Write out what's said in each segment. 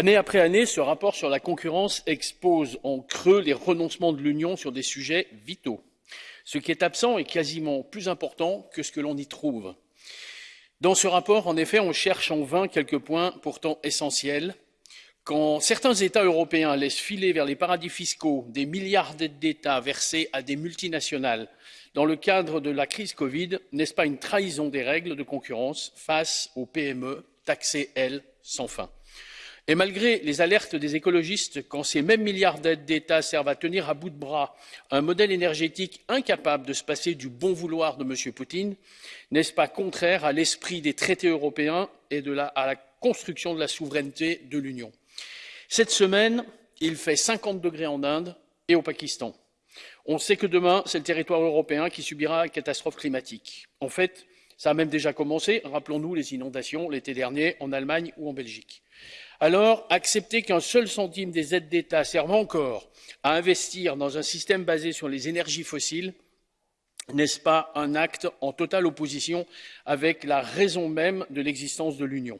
Année après année, ce rapport sur la concurrence expose en creux les renoncements de l'Union sur des sujets vitaux. Ce qui est absent est quasiment plus important que ce que l'on y trouve. Dans ce rapport, en effet, on cherche en vain quelques points pourtant essentiels. Quand certains États européens laissent filer vers les paradis fiscaux des milliards d'aides d'État versées à des multinationales dans le cadre de la crise Covid, n'est-ce pas une trahison des règles de concurrence face aux PME taxées, elles, sans fin? Et malgré les alertes des écologistes, quand ces mêmes milliards d'aides d'État servent à tenir à bout de bras un modèle énergétique incapable de se passer du bon vouloir de M. Poutine, n'est-ce pas contraire à l'esprit des traités européens et à la construction de la souveraineté de l'Union? Cette semaine, il fait 50 degrés en Inde et au Pakistan. On sait que demain, c'est le territoire européen qui subira la catastrophe climatique. En fait, ça a même déjà commencé. Rappelons-nous les inondations l'été dernier en Allemagne ou en Belgique. Alors, accepter qu'un seul centime des aides d'État serve encore à investir dans un système basé sur les énergies fossiles, n'est-ce pas un acte en totale opposition avec la raison même de l'existence de l'Union?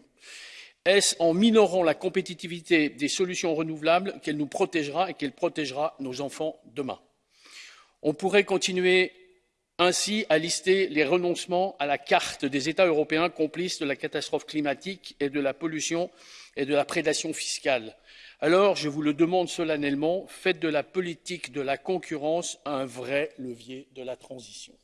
Est-ce en minorant la compétitivité des solutions renouvelables qu'elle nous protégera et qu'elle protégera nos enfants demain? On pourrait continuer ainsi à lister les renoncements à la carte des États européens complices de la catastrophe climatique et de la pollution et de la prédation fiscale. Alors, je vous le demande solennellement, faites de la politique de la concurrence un vrai levier de la transition.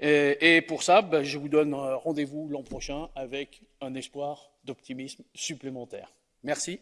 Et, pour ça, ben, je vous donne rendez-vous l'an prochain avec un espoir d'optimisme supplémentaire. Merci.